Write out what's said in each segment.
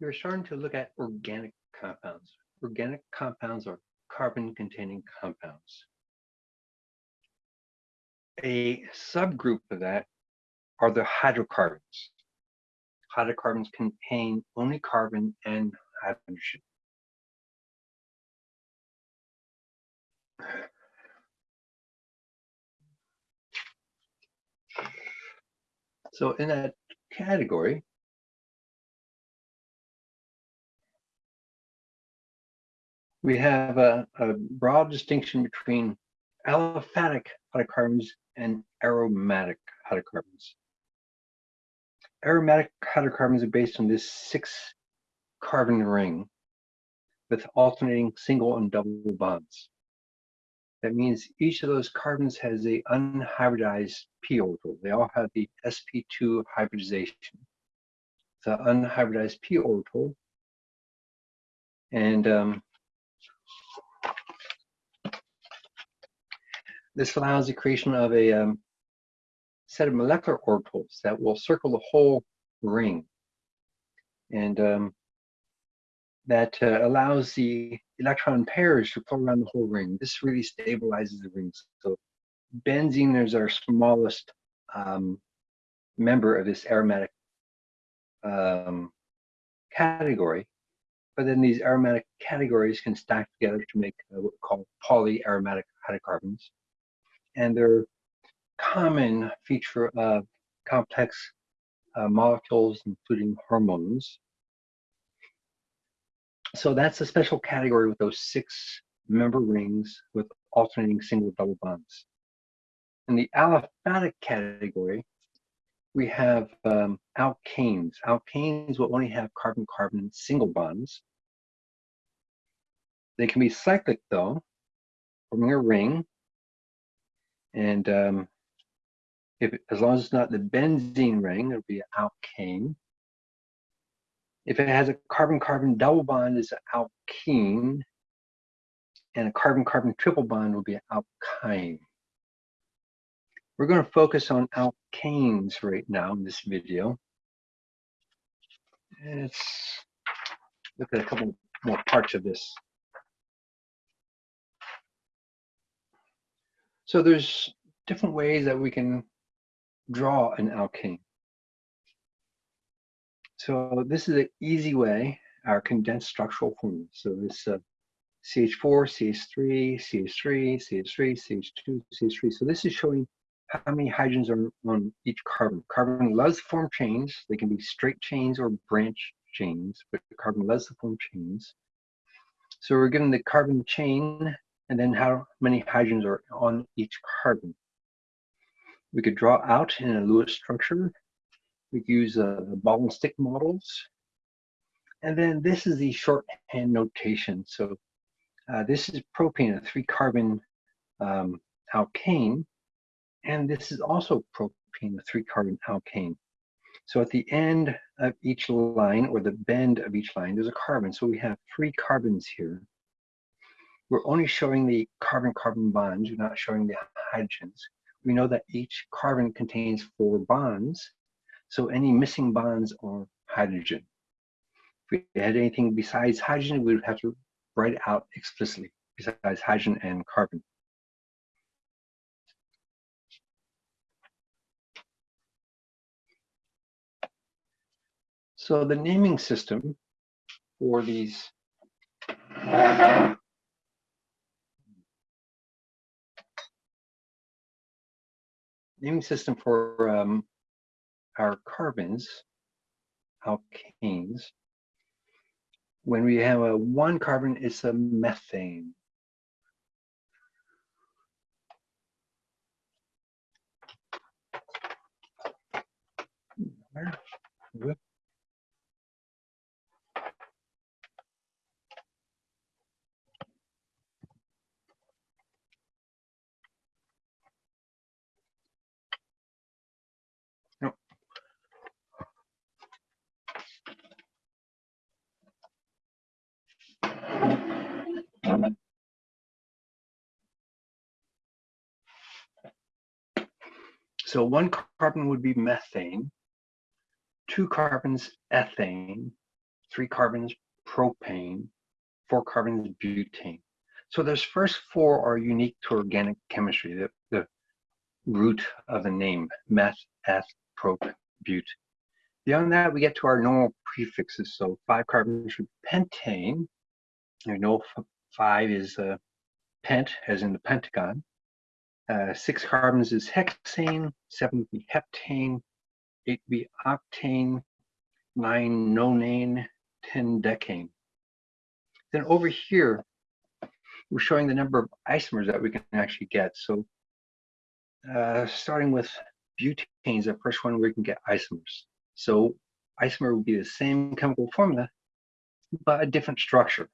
we're starting to look at organic compounds. Organic compounds are carbon-containing compounds. A subgroup of that are the hydrocarbons. Hydrocarbons contain only carbon and hydrogen. So in that category, we have a, a broad distinction between aliphatic hydrocarbons and aromatic hydrocarbons. Aromatic hydrocarbons are based on this six carbon ring with alternating single and double bonds. That means each of those carbons has a unhybridized p orbital. They all have the sp2 hybridization. The unhybridized p orbital. And um, this allows the creation of a um, set of molecular orbitals that will circle the whole ring. And um, that uh, allows the electron pairs to flow around the whole ring. This really stabilizes the rings. So benzene is our smallest um, member of this aromatic um, category. But then these aromatic categories can stack together to make uh, what we call polyaromatic hydrocarbons. And they're common feature of complex uh, molecules, including hormones. So that's a special category with those six member rings with alternating single double bonds. In the aliphatic category, we have um, alkanes. Alkanes will only have carbon-carbon single bonds. They can be cyclic though, forming a ring. And um, if as long as it's not the benzene ring, it'll be an alkane. If it has a carbon-carbon double bond, it's an alkene, and a carbon-carbon triple bond will be an alkyne. We're going to focus on alkanes right now in this video. Let's look at a couple more parts of this. So there's different ways that we can draw an alkane. So this is an easy way, our condensed structural formula. So this uh, CH4, CH3, CH3, CH3, CH2, CH3. So this is showing how many hydrogens are on each carbon. Carbon loves to form chains. They can be straight chains or branch chains, but carbon loves to form chains. So we're given the carbon chain and then how many hydrogens are on each carbon. We could draw out in a Lewis structure. We could use uh, ball and stick models. And then this is the shorthand notation. So uh, this is propane, a three carbon um, alkane. And this is also propane, a three carbon alkane. So at the end of each line or the bend of each line, there's a carbon. So we have three carbons here. We're only showing the carbon-carbon bonds. We're not showing the hydrogens. We know that each carbon contains four bonds. So any missing bonds are hydrogen. If we had anything besides hydrogen, we would have to write it out explicitly besides hydrogen and carbon. So the naming system for these naming system for um, our carbons, alkanes, when we have a one carbon, it's a methane. Where? So one carbon would be methane, two carbons ethane, three carbons propane, four carbons butane. So those first four are unique to organic chemistry, the, the root of the name, meth, eth, prop, but. Beyond that, we get to our normal prefixes. So five carbons for pentane. I know five is uh, pent, as in the pentagon. Uh, six carbons is hexane, seven would be heptane, eight would be octane, nine nonane, 10 decane. Then over here, we're showing the number of isomers that we can actually get. So uh, starting with butanes, the first one we can get isomers. So isomer would be the same chemical formula, but a different structure.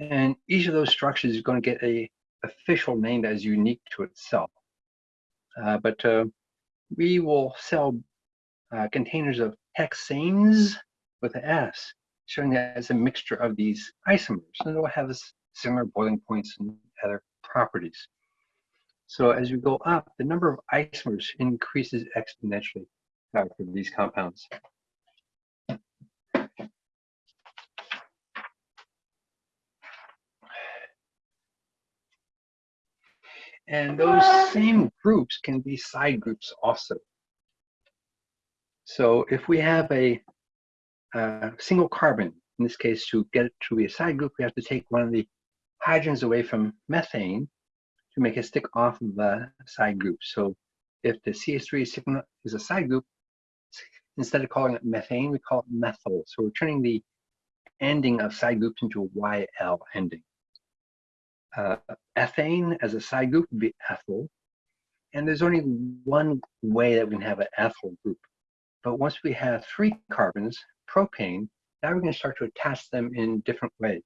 And each of those structures is going to get a official name that is unique to itself. Uh, but uh, we will sell uh, containers of hexanes with an S, showing that it's a mixture of these isomers, and it will have similar boiling points and other properties. So as we go up, the number of isomers increases exponentially uh, for these compounds. And those same groups can be side groups also. So if we have a, a, single carbon, in this case, to get it to be a side group, we have to take one of the hydrogens away from methane to make it stick off of the side group. So if the CH3 is a side group, instead of calling it methane, we call it methyl. So we're turning the ending of side groups into a YL ending. Uh, ethane as a side group would be ethyl. And there's only one way that we can have an ethyl group. But once we have three carbons, propane, now we're going to start to attach them in different ways.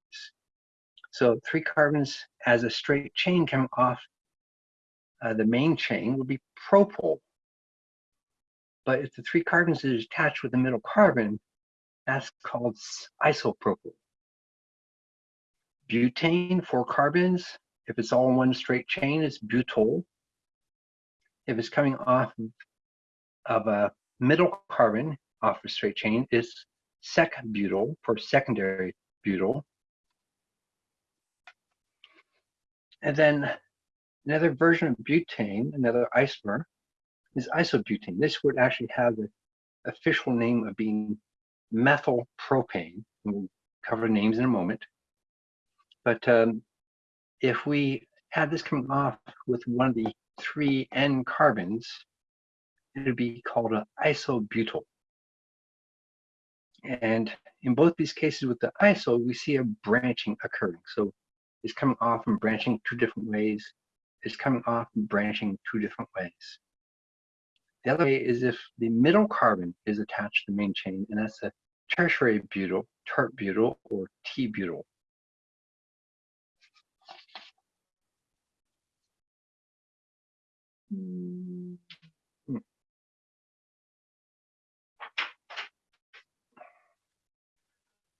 So three carbons as a straight chain coming off uh, the main chain would be propyl. But if the three carbons is attached with the middle carbon, that's called isopropyl. Butane, four carbons. If it's all one straight chain, it's butyl. If it's coming off of a middle carbon off a straight chain, it's sec-butyl for secondary butyl. And then another version of butane, another isomer, is isobutane. This would actually have the official name of being methyl propane. We'll cover names in a moment. But um, if we had this coming off with one of the three N carbons, it would be called an isobutyl. And in both these cases with the iso, we see a branching occurring. So it's coming off and branching two different ways. It's coming off and branching two different ways. The other way is if the middle carbon is attached to the main chain, and that's a tertiary butyl, tert butyl, or T-butyl. Hmm.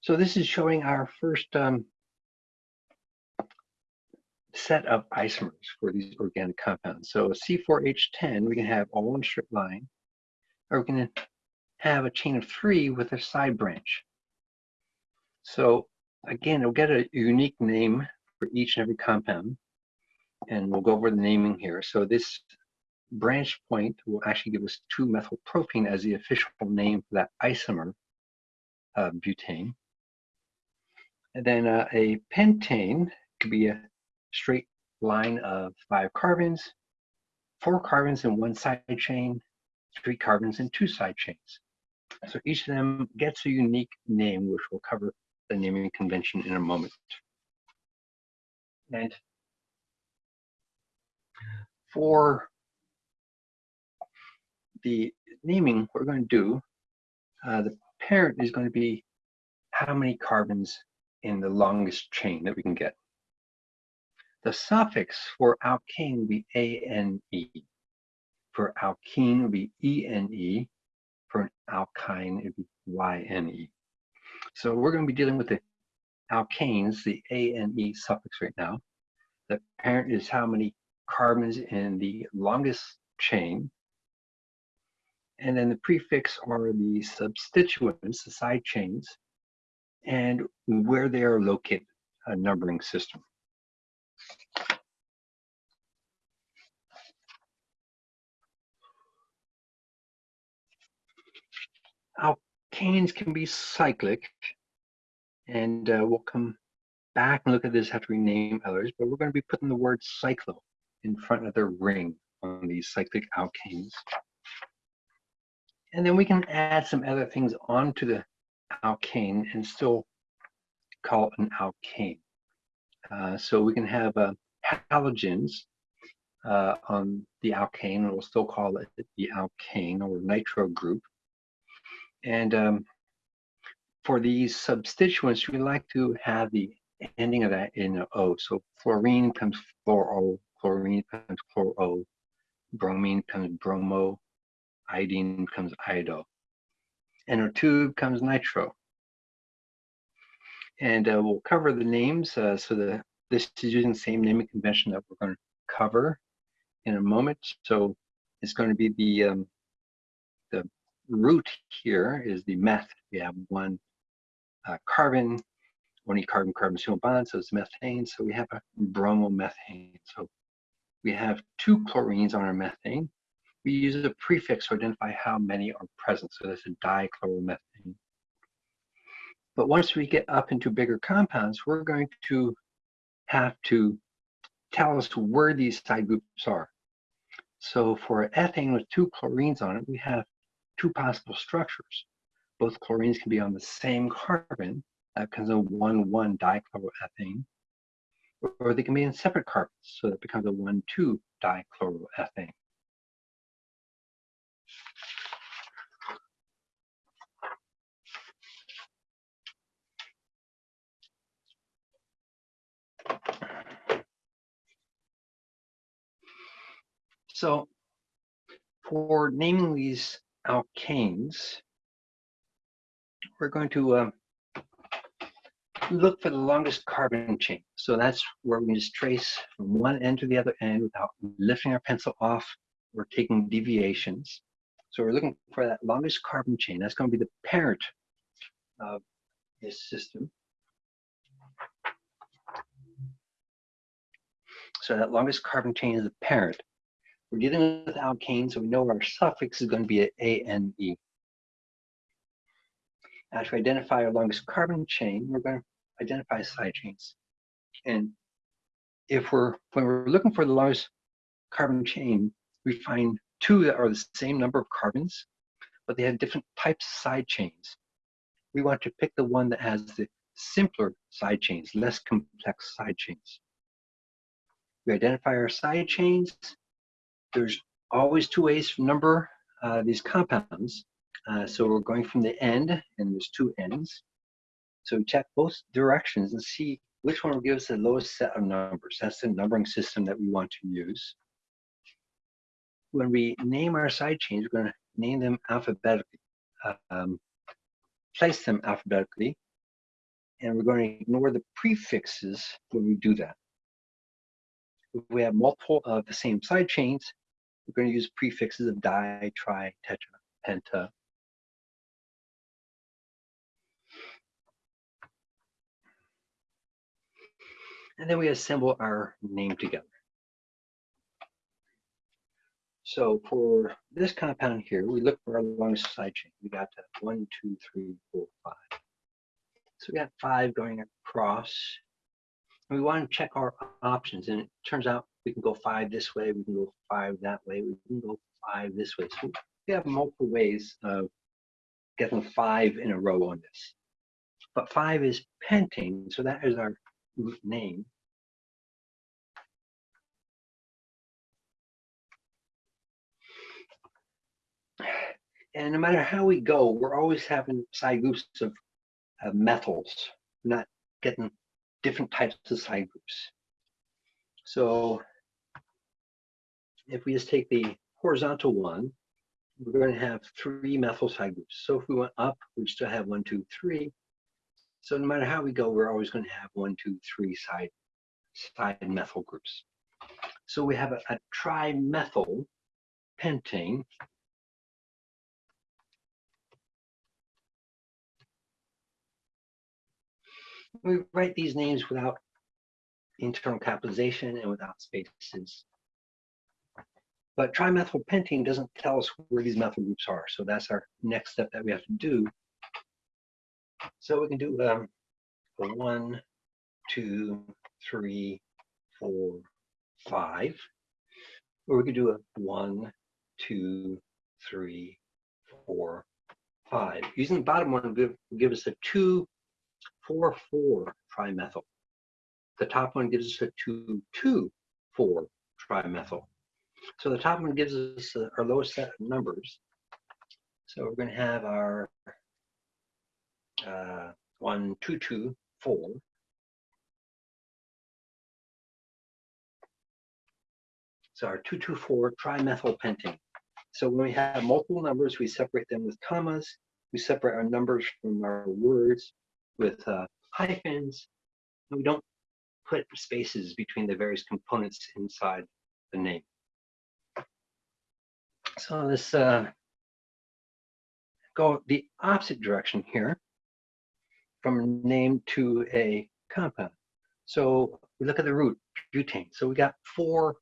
So this is showing our first um, set of isomers for these organic compounds. So C4H10, we can have all one straight line, or we can have a chain of three with a side branch. So again, we'll get a unique name for each and every compound, and we'll go over the naming here. So this branch point will actually give us 2-methylpropene as the official name for that isomer, uh, butane. And then uh, a pentane could be a straight line of five carbons, four carbons in one side chain, three carbons in two side chains. So each of them gets a unique name, which we'll cover the naming convention in a moment. And for the naming we're going to do, uh, the parent is going to be how many carbons in the longest chain that we can get. The suffix for alkane will be ane. For alkene will be ene. For an alkyne, it would be yne. So we're going to be dealing with the alkanes, the ane suffix right now. The parent is how many carbons in the longest chain. And then the prefix are the substituents, the side chains. and where they are located, a numbering system. Alkanes can be cyclic, and uh, we'll come back and look at this after we name others, but we're going to be putting the word cyclo in front of the ring on these cyclic alkanes. And then we can add some other things onto the alkane and still call it an alkane. Uh, so we can have uh, halogens uh, on the alkane, and we'll still call it the alkane or nitro group. And um, for these substituents, we like to have the ending of that in an O. So fluorine comes fluoro, chlorine comes chloro, bromine comes bromo, iodine comes iodo. NO2 comes nitro. And uh, we'll cover the names. Uh, so the, this is using the same naming convention that we're going to cover in a moment. So it's going to be the um, the root here is the meth. We have one uh, carbon, one carbon carbon single bond, so it's methane. So we have a bromomethane. So we have two chlorines on our methane. We use a prefix to identify how many are present. So that's a dichloromethane. But once we get up into bigger compounds, we're going to have to tell us where these side groups are. So for ethane with two chlorines on it, we have two possible structures. Both chlorines can be on the same carbon, that becomes a 1,1 dichloroethane, or they can be in separate carbons, so that becomes a 1,2 dichloroethane. So for naming these alkanes, we're going to um, look for the longest carbon chain. So that's where we just trace from one end to the other end without lifting our pencil off or taking deviations. So we're looking for that longest carbon chain. That's going to be the parent of this system. So that longest carbon chain is the parent. We're dealing with alkanes, so we know our suffix is going to be an ANE. Now to identify our longest carbon chain, we're going to identify side chains. And if we're, when we're looking for the longest carbon chain, we find two that are the same number of carbons, but they have different types of side chains. We want to pick the one that has the simpler side chains, less complex side chains. We identify our side chains. There's always two ways to number uh, these compounds. Uh, so we're going from the end, and there's two ends. So we check both directions and see which one will give us the lowest set of numbers. That's the numbering system that we want to use. When we name our side chains, we're going to name them alphabetically, um, place them alphabetically, and we're going to ignore the prefixes when we do that. If we have multiple of the same side chains, we're going to use prefixes of di, tri, tetra, penta. And then we assemble our name together. So for this compound here, we look for our longest side chain. We got one, two, three, four, five. So we got five going across. And we want to check our options. And it turns out we can go five this way, we can go five that way, we can go five this way. So we have multiple ways of getting five in a row on this. But five is pentane, so that is our name. And no matter how we go, we're always having side groups of, methyls, we're not getting different types of side groups. So if we just take the horizontal one, we're going to have three methyl side groups. So if we went up, we still have one, two, three. So no matter how we go, we're always going to have one, two, three side, side methyl groups. So we have a, a trimethyl pentane. We write these names without internal capitalization and without spaces. But trimethylpentane doesn't tell us where these methyl groups are. So that's our next step that we have to do. So we can do um, a one, two, three, four, five. Or we could do a one, two, three, four, five. Using the bottom one will give, will give us a two, four, four trimethyl. The top one gives us a two, two, four trimethyl. So the top one gives us uh, our lowest set of numbers. So we're going to have our uh, one, two, two, four. So our 224 trimethylpentane. So when we have multiple numbers, we separate them with commas. We separate our numbers from our words with uh, hyphens. And we don't put spaces between the various components inside the name. So let's uh, go the opposite direction here from a name to a compound. So we look at the root, butane. So we got four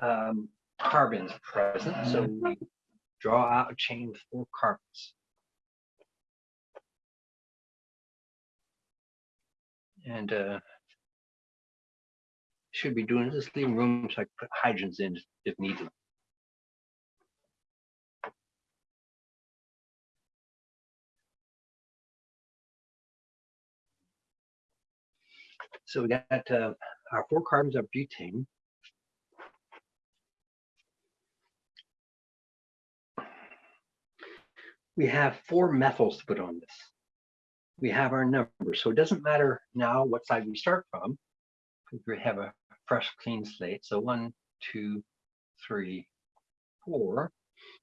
um, carbons present. So we draw out a chain with four carbons. And uh, should be doing this, leaving room so I can put hydrogens in if needed. So we got uh, our four carbons of butane. We have four methyls to put on this. We have our numbers. So it doesn't matter now what side we start from. We have a fresh, clean slate. So one, two, three, four.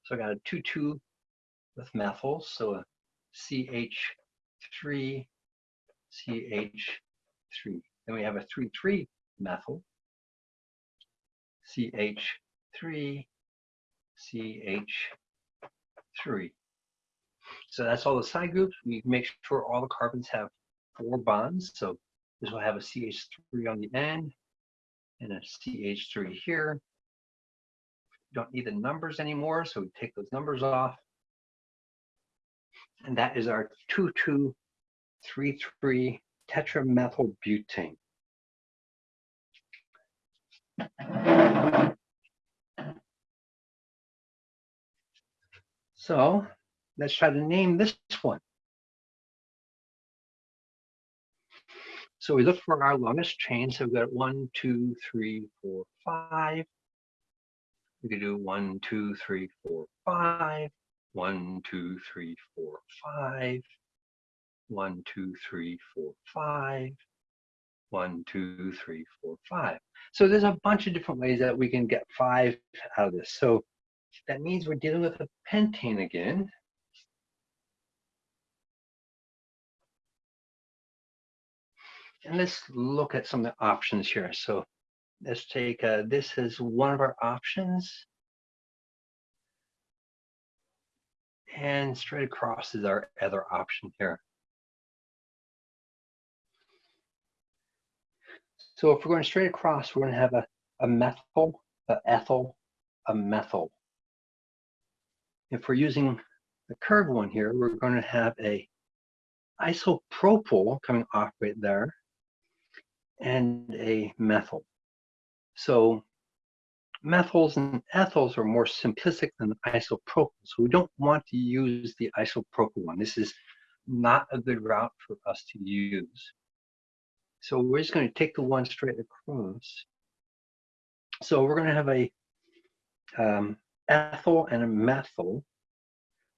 So I got a 2, 2 with methyls. So a CH3, CH3. Then we have a 3-3 methyl, CH3, CH3. So that's all the side groups. We make sure all the carbons have four bonds. So this will have a CH3 on the end and a CH3 here. We don't need the numbers anymore, so we take those numbers off. And that is our 2233 tetramethylbutane. So let's try to name this one. So we look for our longest chain. So we've got one, two, three, four, five. We could do one, two, three, four, five. One, two, three, four, five. One, two, three, four, five. One, two, three, four, five. So there's a bunch of different ways that we can get five out of this. So that means we're dealing with a pentane again. And let's look at some of the options here. So let's take, uh, this is one of our options. And straight across is our other option here. So if we're going straight across, we're going to have a, a methyl, a ethyl, a methyl. If we're using the curved one here, we're going to have a isopropyl coming off right there and a methyl. So methyls and ethyls are more simplistic than the isopropyl. So we don't want to use the isopropyl one. This is not a good route for us to use. So we're just going to take the one straight across. So we're going to have a um, ethyl and a methyl.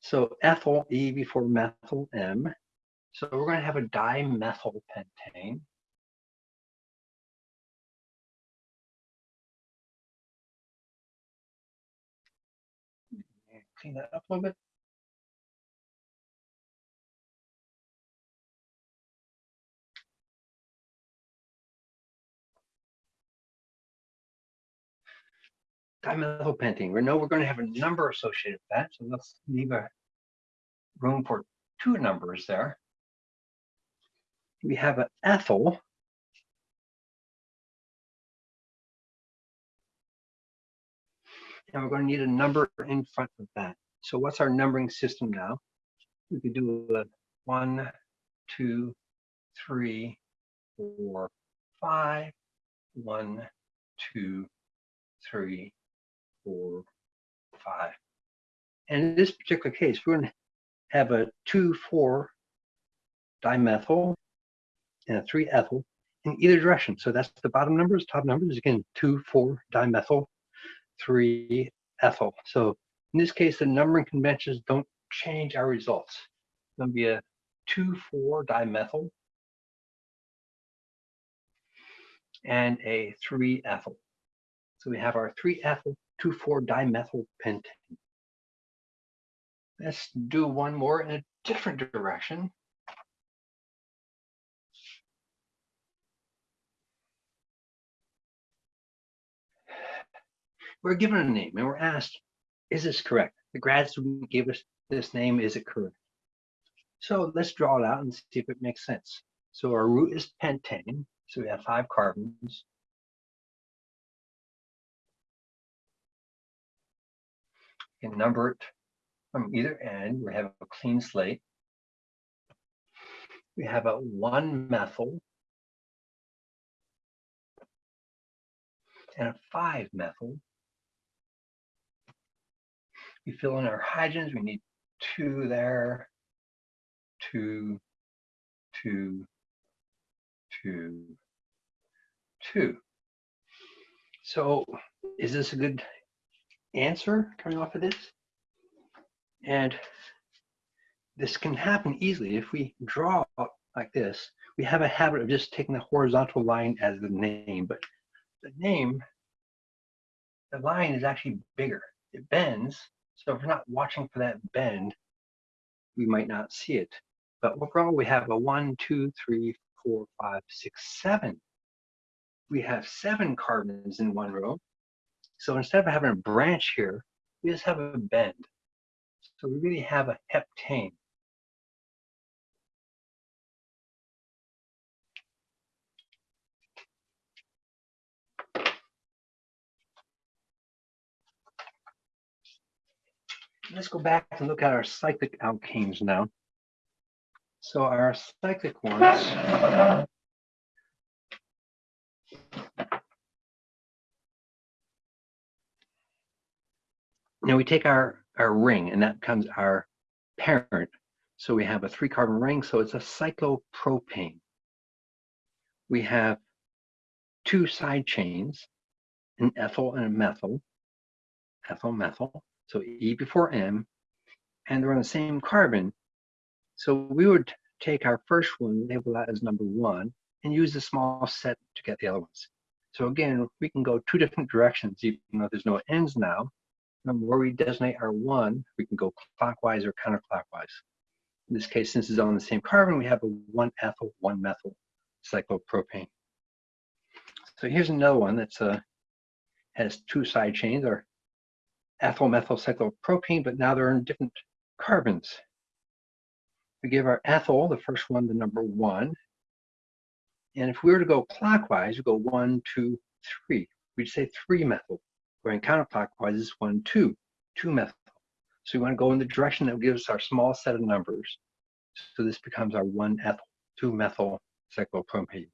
So ethyl E before methyl M. So we're going to have a dimethyl pentane. Clean that up a little bit. Dimethylpentane. We know we're going to have a number associated with that, so let's leave a room for two numbers there. we have an ethyl. And we're going to need a number in front of that. So what's our numbering system now? We could do a one, two, three, four, five, one, two, three, four, five. And in this particular case, we're going to have a 2,4 dimethyl and a 3 ethyl in either direction. So that's the bottom numbers, top numbers, again, 2,4 dimethyl, 3 ethyl. So in this case, the numbering conventions don't change our results. It's going to be a 2,4 dimethyl and a 3 ethyl. So we have our 3 ethyl 2,4 dimethyl pentane. Let's do one more in a different direction. We're given a name and we're asked, is this correct? The grad student gave us this name, is it correct? So let's draw it out and see if it makes sense. So our root is pentane, so we have five carbons. Can number it from either end. We have a clean slate. We have a one methyl and a five methyl. We fill in our hydrogens. We need two there, two, two, two, two. So is this a good answer coming off of this? And this can happen easily. If we draw like this, we have a habit of just taking the horizontal line as the name, but the name, the line is actually bigger. It bends. So if we're not watching for that bend, we might not see it. But overall, we have a one, two, three, four, five, six, seven. We have seven carbons in one row. So instead of having a branch here, we just have a bend. So we really have a heptane. Let's go back and look at our cyclic alkanes now. So our cyclic ones Now we take our, our ring and that becomes our parent. So we have a three carbon ring, so it's a cyclopropane. We have two side chains, an ethyl and a methyl, ethyl methyl, so E before M, and they're on the same carbon. So we would take our first one, label that as number one, and use a small set to get the other ones. So again, we can go two different directions, even though there's no ends now. Where we designate our one, we can go clockwise or counterclockwise. In this case, since it's on the same carbon, we have a one ethyl, one methyl cyclopropane. So here's another one that's uh, has two side chains, or ethyl methyl cyclopropane, but now they're in different carbons. We give our ethyl, the first one, the number one. And if we were to go clockwise, we go one, two, three. We'd say three methyl. Going counterclockwise is one, two, two methyl. So we want to go in the direction that gives us our small set of numbers. So this becomes our one ethyl, two methyl cyclopropane.